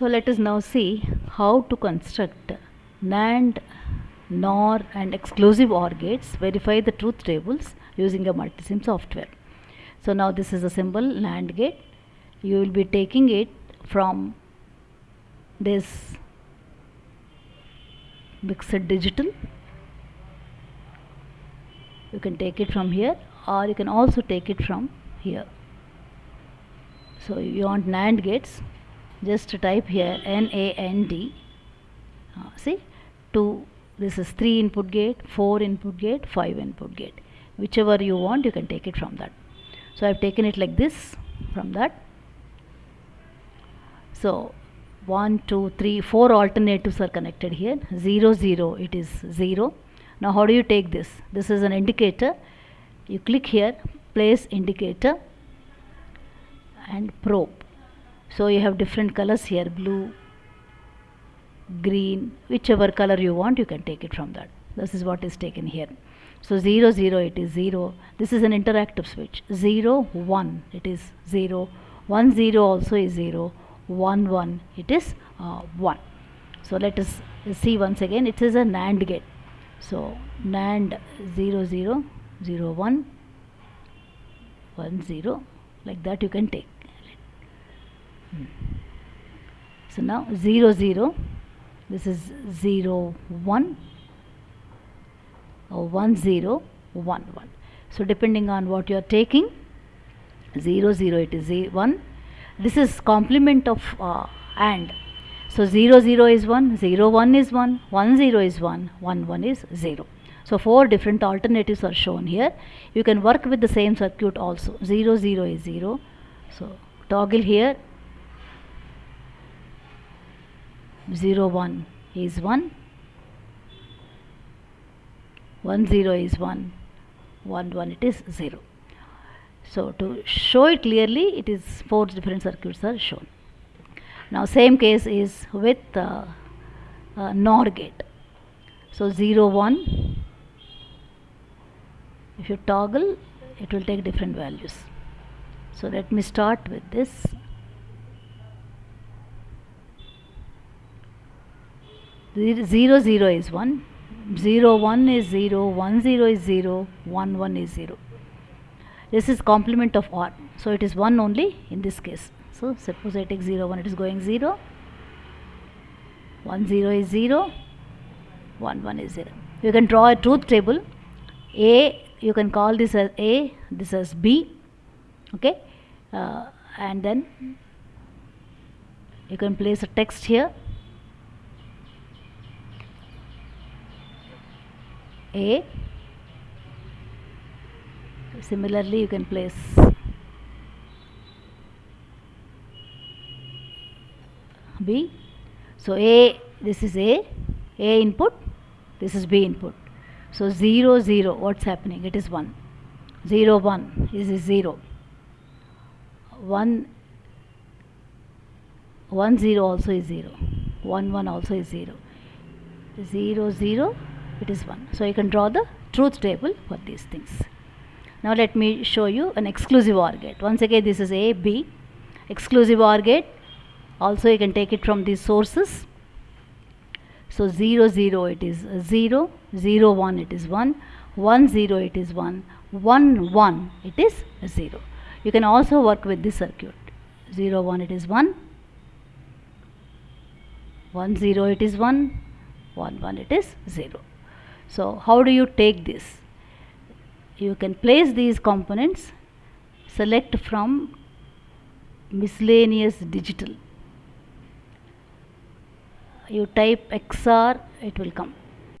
So let us now see how to construct NAND, NOR and exclusive OR gates, verify the truth tables using a multisim software. So now this is a symbol NAND gate. You will be taking it from this mixed digital. You can take it from here or you can also take it from here. So you want NAND gates just type here NAND uh, see 2 this is 3 input gate 4 input gate 5 input gate. Whichever you want you can take it from that. So I've taken it like this from that. So 1 2 3 4 alternatives are connected here. 0 0 it is 0 now how do you take this? This is an indicator. You click here place indicator and probe so you have different colors here blue green whichever color you want you can take it from that. This is what is taken here. So 0 0 it is 0 this is an interactive switch. 0 1 it is 0 1 0 also is 0 1 1 it is uh, 1 so let us see once again. It is a NAND gate. So NAND 0 0 0 1 1 0 like that you can take so now 0 0 this is 0 1 or 1 0 1 1 so depending on what you are taking 0 0 it is 1 this is complement of uh, AND. So 0 0 is 1 0 1 is 1 1 0 is 1 1 1 is 0 so four different alternatives are shown here. You can work with the same circuit also. 0 0 is 0 so toggle here 0 1 is 1 1 0 is 1 1 1 it is 0 so to show it clearly it is four different circuits are shown. Now same case is with uh, uh, NOR gate. So 0 1 if you toggle it will take different values. So let me start with this 0 0 is 1 0 1 is 0 1 0 is 0 1 1 is 0 this is complement of OR so it is 1 only in this case. So suppose I take 0 1 it is going 0 1 0 is 0 1 1 is 0 you can draw a truth table. A you can call this as A this as B. Okay? Uh, and then you can place a text here A. Similarly you can place B. So A this is A. A input this is B input. So 0 0 what's happening? It is 1 0 1 is 0 1 1 0 also is 0 1 1 also is 0 0 0 it is 1 so you can draw the truth table for these things. Now let me show you an exclusive OR gate. Once again this is A B. Exclusive OR gate. Also you can take it from these sources. So 0 0 it is 0 0 1 it is 1 1 0 it is 1 1 1 it is 0 you can also work with this circuit. 0 1 it is 1 1 0 it is 1 1 1 it is 0 so how do you take this? You can place these components select from miscellaneous digital. You type XR, it will come